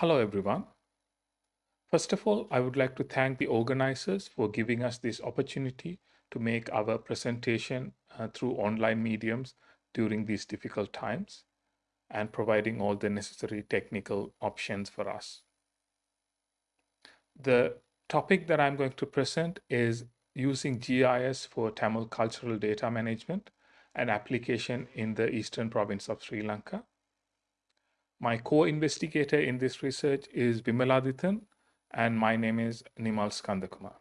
Hello, everyone. First of all, I would like to thank the organizers for giving us this opportunity to make our presentation uh, through online mediums during these difficult times and providing all the necessary technical options for us. The topic that I'm going to present is using GIS for Tamil cultural data management an application in the eastern province of Sri Lanka. My co-investigator in this research is Bimaladithan, and my name is Nimal Skandakumar.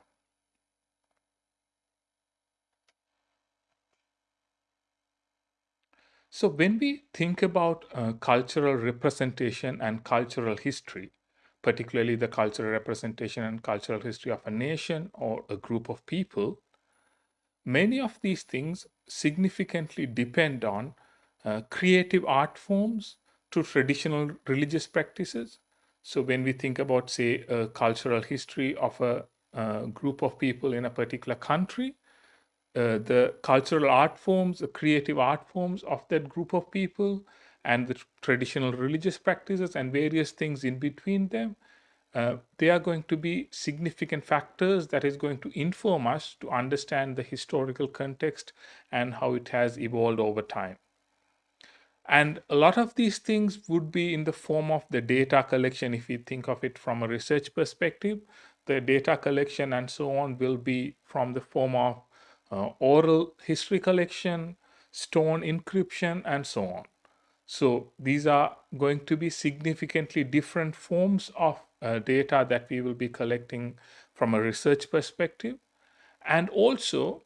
So when we think about uh, cultural representation and cultural history, particularly the cultural representation and cultural history of a nation or a group of people, many of these things significantly depend on uh, creative art forms to traditional religious practices. So when we think about, say, a cultural history of a, a group of people in a particular country, uh, the cultural art forms, the creative art forms of that group of people, and the traditional religious practices and various things in between them, uh, they are going to be significant factors that is going to inform us to understand the historical context and how it has evolved over time. And a lot of these things would be in the form of the data collection. If we think of it from a research perspective, the data collection and so on will be from the form of uh, oral history collection, stone inscription, and so on. So these are going to be significantly different forms of uh, data that we will be collecting from a research perspective. And also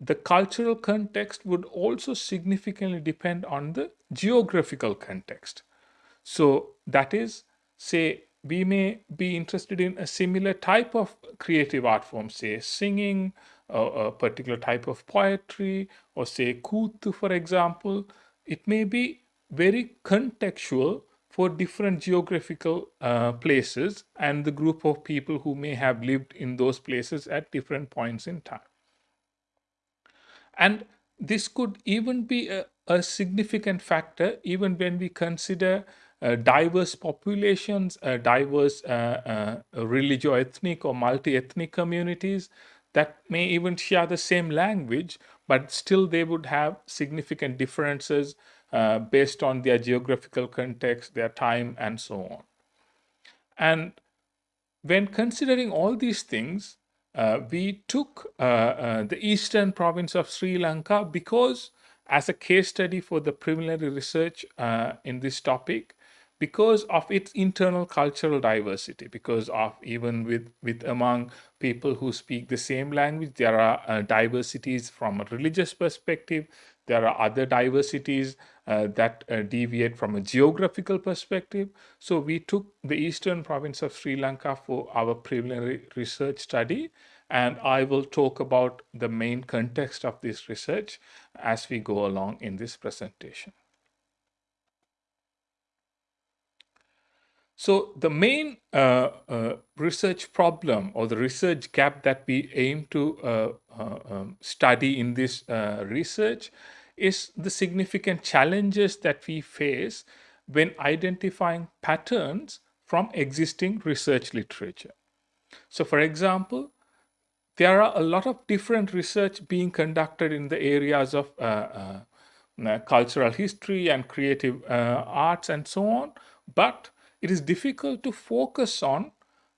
the cultural context would also significantly depend on the geographical context. So that is, say, we may be interested in a similar type of creative art form, say singing, a, particular type of poetry, or say kuthu, for example. It may be very contextual for different geographical uh, places and the group of people who may have lived in those places at different points in time. And this could even be a, a significant factor even when we consider uh, diverse populations, uh, diverse uh, uh religio-ethnic or multi-ethnic communities that may even share the same language, but still they would have significant differences uh, based on their geographical context, their time, and so on. And when considering all these things, uh, we took the eastern province of Sri Lanka because as a case study for the preliminary research uh, in this topic because of its internal cultural diversity because of even with with among people who speak the same language there are uh, diversities from a religious perspective there are other diversities uh, that uh, deviate from a geographical perspective. So we took the eastern province of Sri Lanka for our preliminary research study and I will talk about the main context of this research as we go along in this presentation. So the main uh, uh, research problem or the research gap that we aim to uh, uh um, study in this uh, research is the significant challenges that we face when identifying patterns from existing research literature. So for example, there are a lot of different research being conducted in the areas of uh, uh, uh cultural history and creative uh, arts and so on, but it is difficult to focus on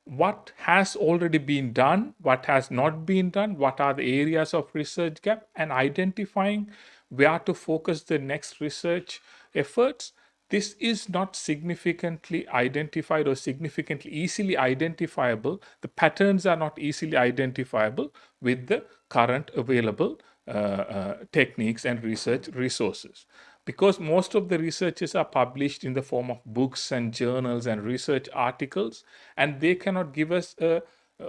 what has already been done, what has not been done, what are the areas of research gap, and identifying where to focus the next research efforts, this is not significantly identified or significantly easily identifiable. The patterns are not easily identifiable with the current available uh, uh, techniques and research resources. Because most of the researches are published in the form of books and journals and research articles, and they cannot give us a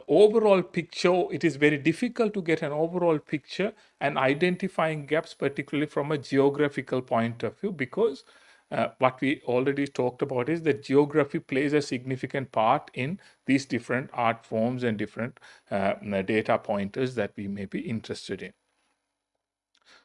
overall picture, it is very difficult to get an overall picture and identifying gaps, particularly from a geographical point of view, because uh, what we already talked about is that geography plays a significant part in these different art forms and different uh, data pointers that we may be interested in.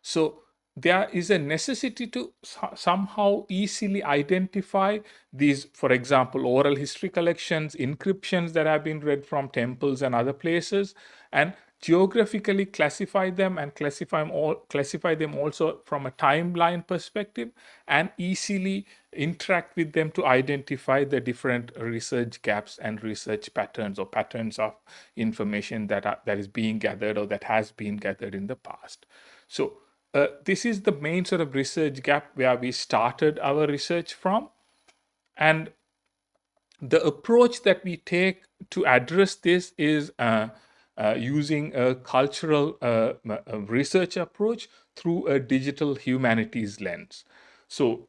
So there is a necessity to somehow easily identify these, for example, oral history collections, inscriptions that have been read from temples and other places, and geographically classify them and classify them, all, classify them also from a timeline perspective and easily interact with them to identify the different research gaps and research patterns or patterns of information that are, that is being gathered or that has been gathered in the past. So uh, this is the main sort of research gap where we started our research from. And the approach that we take to address this is uh, uh, using a cultural uh, research approach through a digital humanities lens. So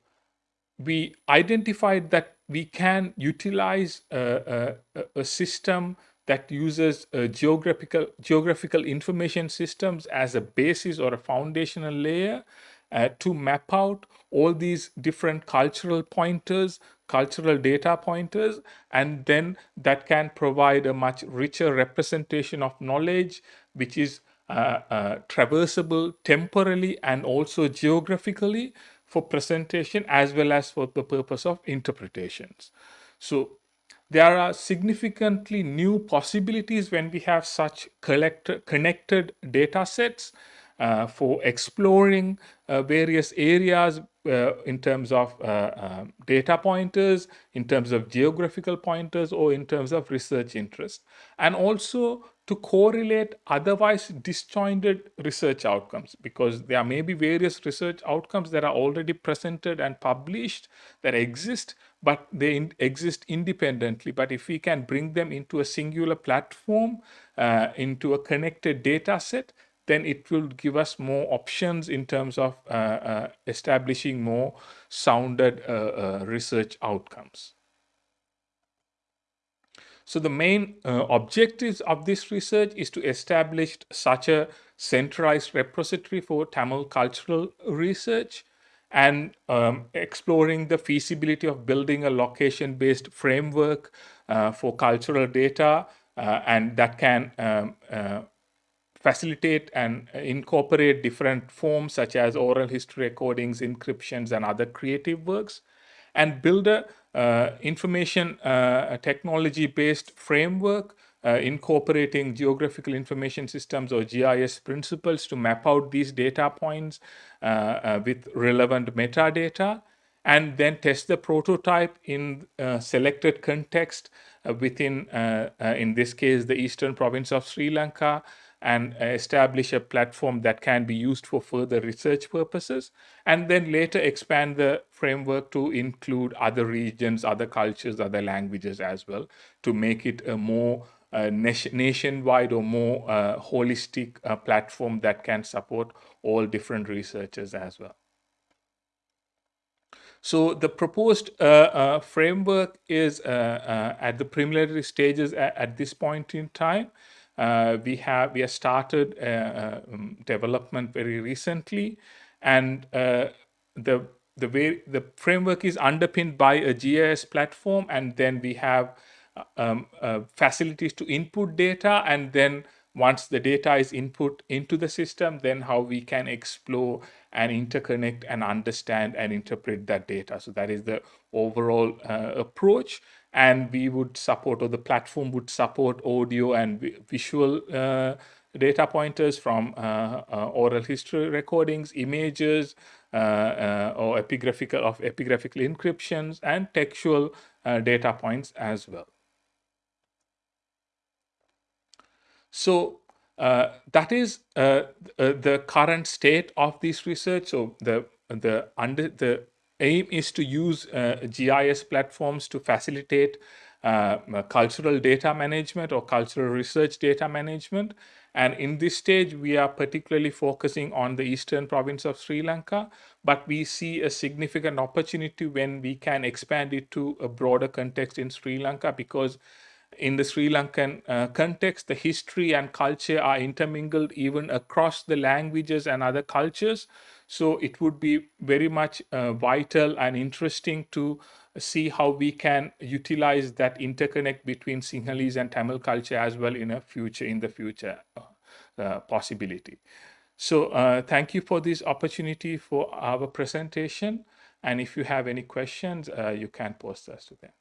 we identified that we can utilize a, a, a system that uses uh, geographical geographical information systems as a basis or a foundational layer uh, to map out all these different cultural pointers, cultural data pointers, and then that can provide a much richer representation of knowledge, which is uh, uh, traversable temporally and also geographically for presentation as well as for the purpose of interpretations. So there are significantly new possibilities when we have such connected data sets for exploring uh, various areas uh, in terms of uh, data pointers, in terms of geographical pointers, or in terms of research interest. And also to correlate otherwise disjointed research outcomes because there may be various research outcomes that are already presented and published that exist but they in exist independently but if we can bring them into a singular platform uh, into a connected data set then it will give us more options in terms of uh, uh, establishing more sounded uh, uh, research outcomes. So the main uh, objectives of this research is to establish such a centralized repository for Tamil cultural research and um, exploring the feasibility of building a location-based framework uh, for cultural data and that can um, facilitate and incorporate different forms such as oral history recordings, inscriptions, and other creative works, and build a uh, information uh, technology based framework uh, incorporating geographical information systems or GIS principles to map out these data points with relevant metadata and then test the prototype in uh, selected context uh, within, uh, in this case, the eastern province of Sri Lanka, and establish a platform that can be used for further research purposes, and then later expand the framework to include other regions, other cultures, other languages as well, to make it a more uh, nationwide or more uh, holistic uh, platform that can support all different researchers as well. So the proposed uh, uh, framework is uh, at the preliminary stages at, at, this point in time. Uh, we have we have started uh, uh, um, development very recently, and the the way the framework is underpinned by a GIS platform, and then we have um, uh, facilities to input data, and then once the data is input into the system, then how we can explore and interconnect and understand and interpret that data. So that is the overall uh, approach and we would support or the platform would support audio and visual uh, data pointers from uh, uh, oral history recordings, images, uh, uh, or epigraphical of epigraphical inscriptions and textual uh, data points as well. So that is the current state of this research. So the the under the aim is to use uh, GIS platforms to facilitate uh, cultural data management or cultural research data management. And in this stage, we are particularly focusing on the eastern province of Sri Lanka, but we see a significant opportunity when we can expand it to a broader context in Sri Lanka because in the Sri Lankan uh, context, the history and culture are intermingled even across the languages and other cultures. So it would be very much uh, vital and interesting to see how we can utilize that interconnect between Sinhalese and Tamil culture as well in a future, in the future uh, uh possibility. So uh, thank you for this opportunity for our presentation. And if you have any questions, uh, you can post us to them.